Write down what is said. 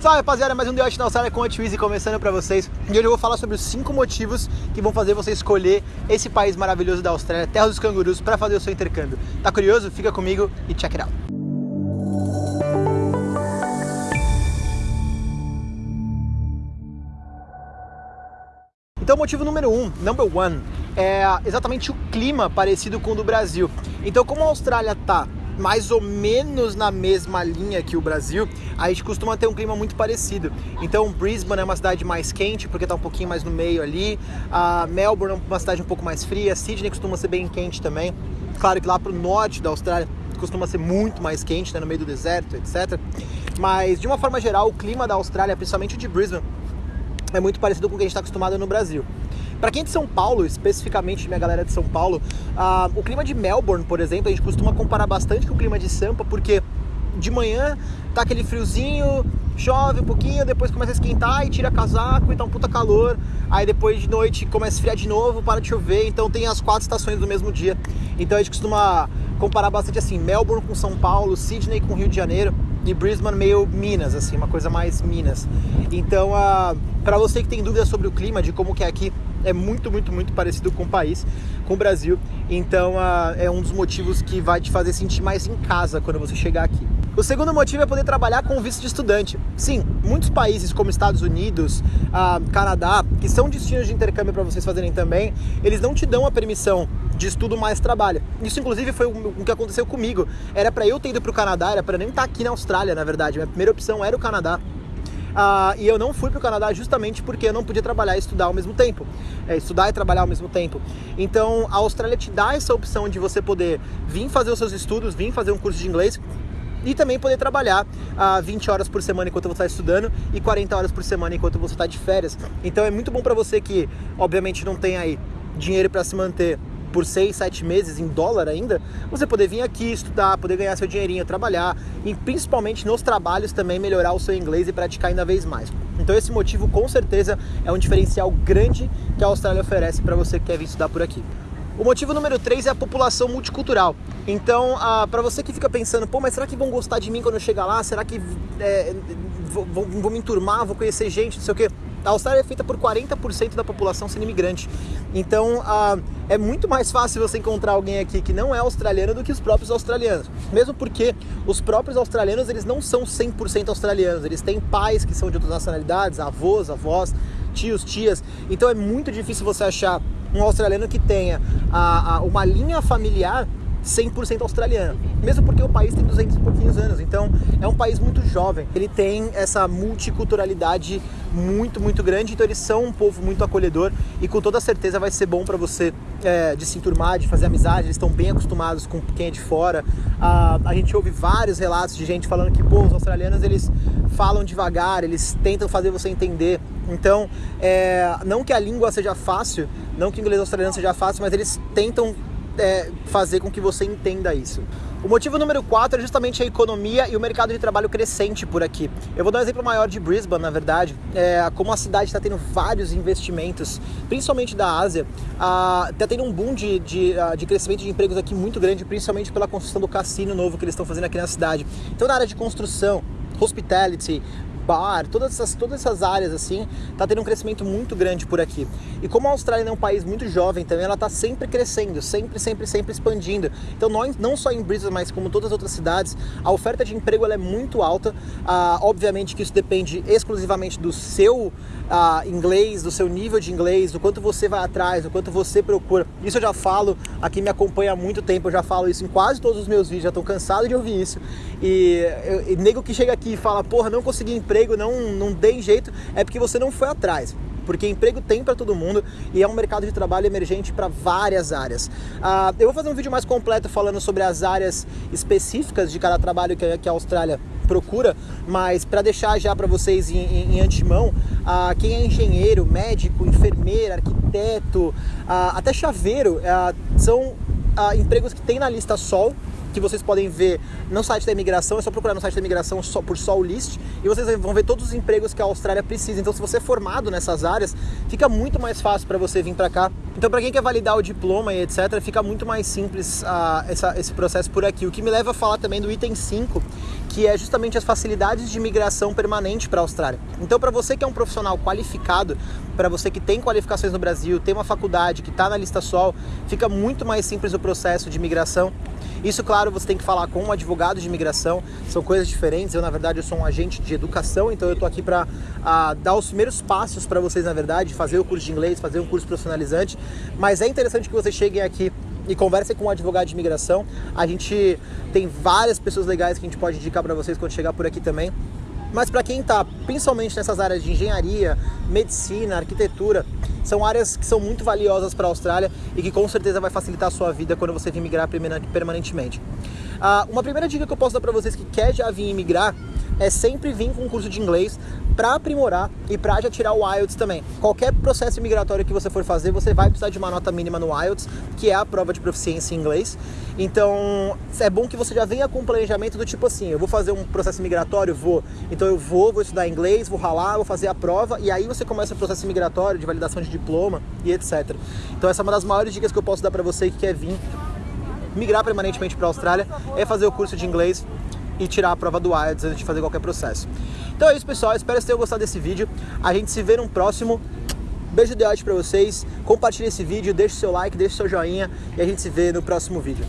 Salve rapaziada, mais um The Watch na Austrália com a Twizy começando pra vocês. E hoje eu vou falar sobre os 5 motivos que vão fazer você escolher esse país maravilhoso da Austrália, terra dos cangurus, para fazer o seu intercâmbio. Tá curioso? Fica comigo e check it out. Então, motivo número um, number one, é exatamente o clima parecido com o do Brasil. Então, como a Austrália tá mais ou menos na mesma linha que o Brasil, a gente costuma ter um clima muito parecido. Então, Brisbane é uma cidade mais quente, porque está um pouquinho mais no meio ali. A Melbourne é uma cidade um pouco mais fria. Sydney costuma ser bem quente também. Claro que lá para o norte da Austrália costuma ser muito mais quente, né, no meio do deserto, etc. Mas, de uma forma geral, o clima da Austrália, principalmente o de Brisbane, é muito parecido com o que a gente está acostumado no Brasil. Para quem é de São Paulo, especificamente minha galera de São Paulo, uh, o clima de Melbourne, por exemplo, a gente costuma comparar bastante com o clima de Sampa, porque de manhã tá aquele friozinho, chove um pouquinho, depois começa a esquentar e tira casaco e tá um puta calor. Aí depois de noite começa a esfriar de novo, para de chover, então tem as quatro estações do mesmo dia. Então a gente costuma comparar bastante assim, Melbourne com São Paulo, Sydney com Rio de Janeiro e Brisbane meio Minas, assim, uma coisa mais Minas. Então, uh, para você que tem dúvidas sobre o clima, de como que é aqui, é muito, muito, muito parecido com o país, com o Brasil. Então uh, é um dos motivos que vai te fazer sentir mais em casa quando você chegar aqui. O segundo motivo é poder trabalhar com visto de estudante. Sim, muitos países como Estados Unidos, uh, Canadá, que são destinos de intercâmbio para vocês fazerem também, eles não te dão a permissão de estudo mais trabalho. Isso inclusive foi o que aconteceu comigo. Era para eu ter ido para o Canadá, era para nem estar tá aqui na Austrália, na verdade. Minha primeira opção era o Canadá. Uh, e eu não fui para o Canadá justamente porque eu não podia trabalhar e estudar ao mesmo tempo. É, estudar e trabalhar ao mesmo tempo. Então a Austrália te dá essa opção de você poder vir fazer os seus estudos, vir fazer um curso de inglês e também poder trabalhar uh, 20 horas por semana enquanto você está estudando e 40 horas por semana enquanto você está de férias. Então é muito bom para você que, obviamente, não tem aí dinheiro para se manter por seis, sete meses em dólar ainda, você poder vir aqui estudar, poder ganhar seu dinheirinho, trabalhar e principalmente nos trabalhos também melhorar o seu inglês e praticar ainda vez mais. Então esse motivo com certeza é um diferencial grande que a Austrália oferece para você que quer vir estudar por aqui. O motivo número 3 é a população multicultural. Então, ah, para você que fica pensando, pô, mas será que vão gostar de mim quando eu chegar lá? Será que é, vou, vou, vou, me enturmar, vou conhecer gente, não sei o quê? A Austrália é feita por 40% da população sendo imigrante. Então, uh, é muito mais fácil você encontrar alguém aqui que não é australiano do que os próprios australianos. Mesmo porque os próprios australianos, eles não são 100% australianos. Eles têm pais que são de outras nacionalidades, avós, avós, tios, tias. Então, é muito difícil você achar um australiano que tenha a, a, uma linha familiar 100% australiana. Mesmo porque o país tem 200 e pouquinhos anos, então é um país muito jovem. Ele tem essa multiculturalidade muito, muito grande, então eles são um povo muito acolhedor e com toda certeza vai ser bom para você é, de se enturmar, de fazer amizade, eles estão bem acostumados com quem é de fora. A gente ouve vários relatos de gente falando que, pô, os australianos eles falam devagar, eles tentam fazer você entender. Então, é, não que a língua seja fácil, não que o inglês australiano seja fácil, mas eles tentam é, fazer com que você entenda isso. O motivo número 4 é justamente a economia e o mercado de trabalho crescente por aqui. Eu vou dar um exemplo maior de Brisbane, na verdade. É, como a cidade está tendo vários investimentos, principalmente da Ásia, está tendo um boom de, de, de, crescimento de empregos aqui muito grande, principalmente pela construção do cassino novo que eles estão fazendo aqui na cidade. Então, na área de construção, hospitality, bar, todas essas, todas essas áreas assim, tá tendo um crescimento muito grande por aqui. E como a Austrália é um país muito jovem também, ela tá sempre crescendo, sempre, sempre, sempre expandindo. Então nós, não só em Brisbane, mas como todas as outras cidades, a oferta de emprego ela é muito alta. Ah, obviamente que isso depende exclusivamente do seu ah, inglês, do seu nível de inglês, do quanto você vai atrás, do quanto você procura. Isso eu já falo, aqui me acompanha há muito tempo, eu já falo isso em quase todos os meus vídeos, já estou cansado de ouvir isso. E, eu, e nego que chega aqui e fala, porra, não consegui emprego emprego não, não tem jeito, é porque você não foi atrás porque emprego tem para todo mundo e é um mercado de trabalho emergente para várias áreas. Uh, eu vou fazer um vídeo mais completo falando sobre as áreas específicas de cada trabalho que, que a Austrália procura, mas para deixar já para vocês em, em, em antemão, uh, quem é engenheiro, médico, enfermeira, arquiteto, uh, até chaveiro, são empregos que tem na lista Sol que vocês podem ver no site da imigração, é só procurar no site da imigração por Sol List e vocês vão ver todos os empregos que a Austrália precisa. Então, se você é formado nessas áreas, fica muito mais fácil para você vir para cá. Então, para quem quer validar o diploma e etc, fica muito mais simples uh, essa, esse processo por aqui. O que me leva a falar também do item 5, que é justamente as facilidades de imigração permanente para a Austrália. Então, para você que é um profissional qualificado, para você que tem qualificações no Brasil, tem uma faculdade que está na lista SOL, fica muito mais simples o processo de imigração. Isso, claro, você tem que falar com um advogado de imigração, são coisas diferentes. Eu, na verdade, eu sou um agente de educação, então eu estou aqui para uh, dar os primeiros passos para vocês, na verdade, fazer o curso de inglês, fazer um curso profissionalizante. Mas é interessante que vocês cheguem aqui e conversem com um advogado de imigração. A gente tem várias pessoas legais que a gente pode indicar para vocês quando chegar por aqui também. Mas para quem está principalmente nessas áreas de engenharia, medicina, arquitetura, são áreas que são muito valiosas para a Austrália e que com certeza vai facilitar a sua vida quando você vir migrar permanentemente. Uh, uma primeira dica que eu posso dar para vocês que quer já vir migrar é sempre vir com um curso de inglês para aprimorar e para já tirar o IELTS também. Qualquer processo migratório que você for fazer, você vai precisar de uma nota mínima no IELTS, que é a prova de proficiência em inglês. Então, é bom que você já venha com um planejamento do tipo assim, eu vou fazer um processo migratório, vou. Então eu vou, vou estudar inglês, vou ralar, vou fazer a prova e aí você começa o processo migratório de validação de diploma e etc. Então essa é uma das maiores dicas que eu posso dar para você que quer vir migrar permanentemente para a Austrália, é fazer o curso de inglês e tirar a prova do IELTS antes de fazer qualquer processo. Então é isso, pessoal. Espero que vocês tenham gostado desse vídeo. A gente se vê no próximo. Beijo de ódio para vocês. Compartilhe esse vídeo, deixe seu like, deixe seu joinha e a gente se vê no próximo vídeo.